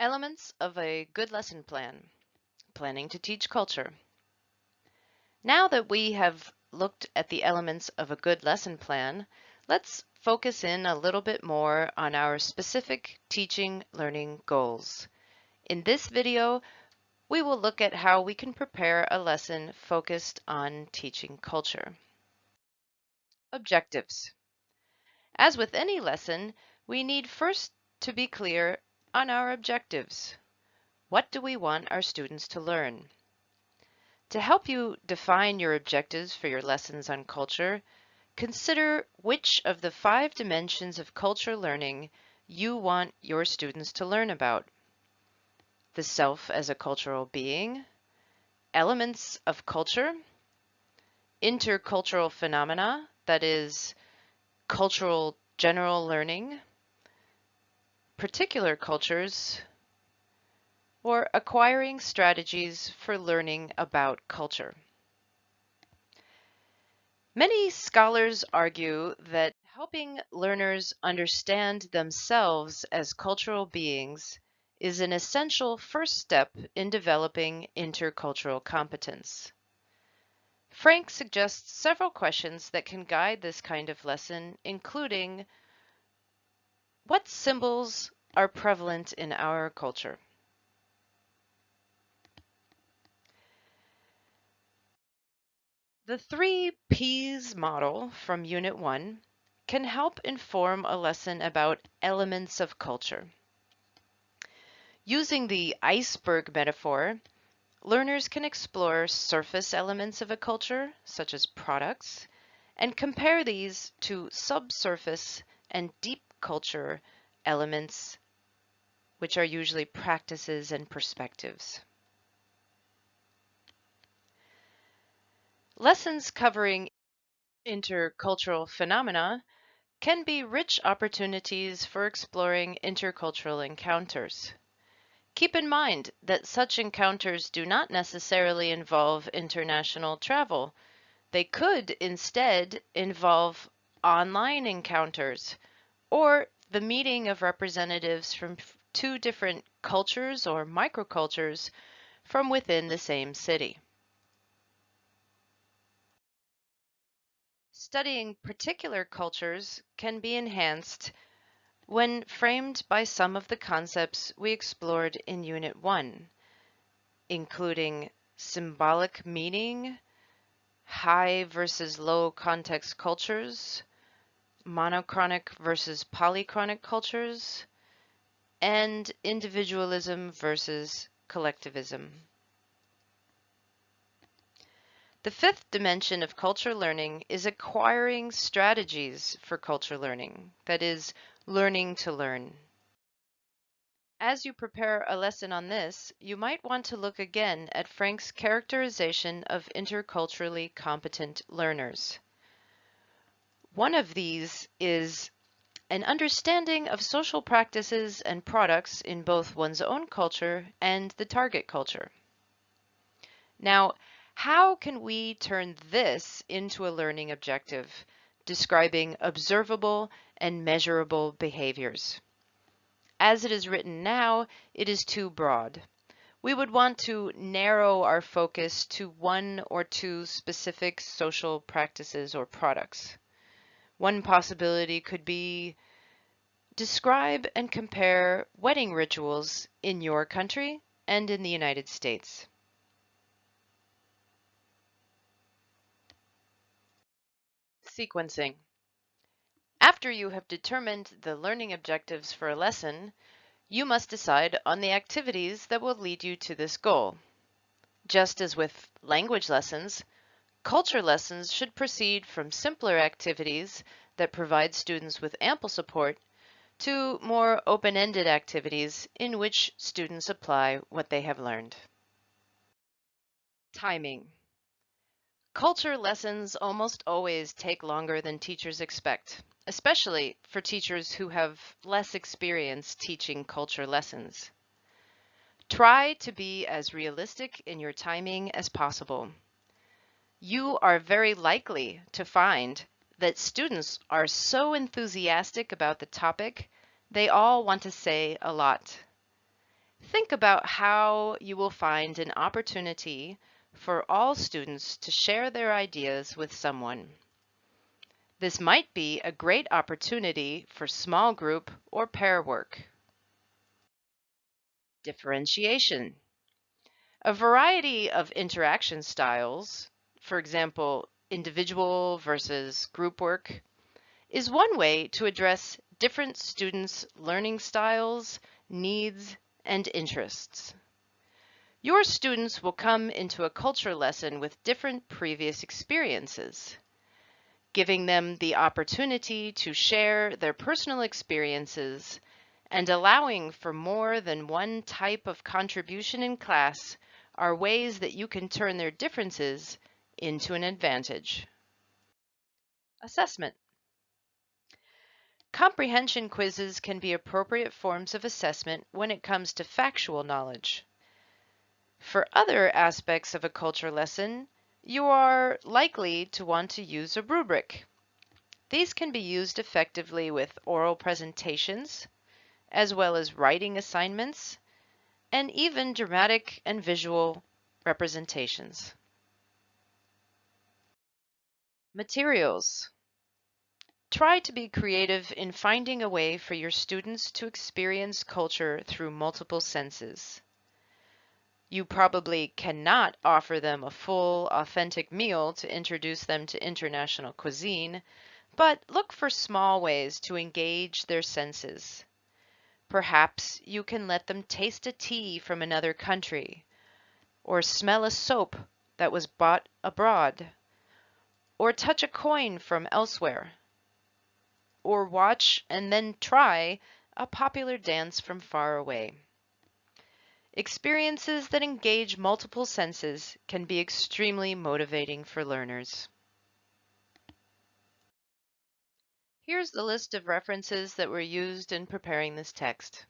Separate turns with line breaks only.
Elements of a good lesson plan. Planning to teach culture. Now that we have looked at the elements of a good lesson plan, let's focus in a little bit more on our specific teaching learning goals. In this video, we will look at how we can prepare a lesson focused on teaching culture. Objectives. As with any lesson, we need first to be clear on our objectives. What do we want our students to learn? To help you define your objectives for your lessons on culture, consider which of the five dimensions of culture learning you want your students to learn about. The self as a cultural being, elements of culture, intercultural phenomena, that is, cultural general learning, particular cultures, or acquiring strategies for learning about culture. Many scholars argue that helping learners understand themselves as cultural beings is an essential first step in developing intercultural competence. Frank suggests several questions that can guide this kind of lesson, including what symbols are prevalent in our culture? The three P's model from Unit 1 can help inform a lesson about elements of culture. Using the iceberg metaphor, learners can explore surface elements of a culture, such as products, and compare these to subsurface and deep culture elements, which are usually practices and perspectives. Lessons covering intercultural phenomena can be rich opportunities for exploring intercultural encounters. Keep in mind that such encounters do not necessarily involve international travel. They could instead involve online encounters or the meeting of representatives from two different cultures or microcultures from within the same city. Studying particular cultures can be enhanced when framed by some of the concepts we explored in Unit 1, including symbolic meaning, high versus low context cultures, monochronic versus polychronic cultures, and individualism versus collectivism. The fifth dimension of culture learning is acquiring strategies for culture learning, that is, learning to learn. As you prepare a lesson on this, you might want to look again at Frank's characterization of interculturally competent learners. One of these is an understanding of social practices and products in both one's own culture and the target culture. Now, how can we turn this into a learning objective, describing observable and measurable behaviors? As it is written now, it is too broad. We would want to narrow our focus to one or two specific social practices or products. One possibility could be describe and compare wedding rituals in your country and in the United States. Sequencing. After you have determined the learning objectives for a lesson, you must decide on the activities that will lead you to this goal. Just as with language lessons, culture lessons should proceed from simpler activities that provide students with ample support to more open-ended activities in which students apply what they have learned. Timing. Culture lessons almost always take longer than teachers expect, especially for teachers who have less experience teaching culture lessons. Try to be as realistic in your timing as possible. You are very likely to find that students are so enthusiastic about the topic, they all want to say a lot. Think about how you will find an opportunity for all students to share their ideas with someone. This might be a great opportunity for small group or pair work. Differentiation. A variety of interaction styles, for example, individual versus group work, is one way to address different students' learning styles, needs, and interests. Your students will come into a culture lesson with different previous experiences. Giving them the opportunity to share their personal experiences and allowing for more than one type of contribution in class are ways that you can turn their differences into an advantage. Assessment. Comprehension quizzes can be appropriate forms of assessment when it comes to factual knowledge. For other aspects of a culture lesson, you are likely to want to use a rubric. These can be used effectively with oral presentations, as well as writing assignments, and even dramatic and visual representations. Materials. Try to be creative in finding a way for your students to experience culture through multiple senses. You probably cannot offer them a full, authentic meal to introduce them to international cuisine, but look for small ways to engage their senses. Perhaps you can let them taste a tea from another country, or smell a soap that was bought abroad, or touch a coin from elsewhere or watch and then try a popular dance from far away. Experiences that engage multiple senses can be extremely motivating for learners. Here's the list of references that were used in preparing this text.